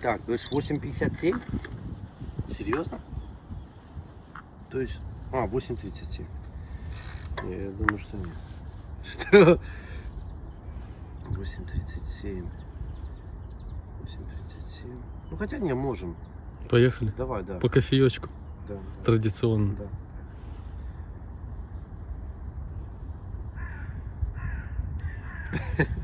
Так, то говоришь, 8,57? Серьезно? То есть... А, 8,37. Я думаю, что нет. Что? 8.37. 8.37. Ну хотя не, можем. Поехали. Давай, да. По кофеечку. Да. Традиционно. Да. Ha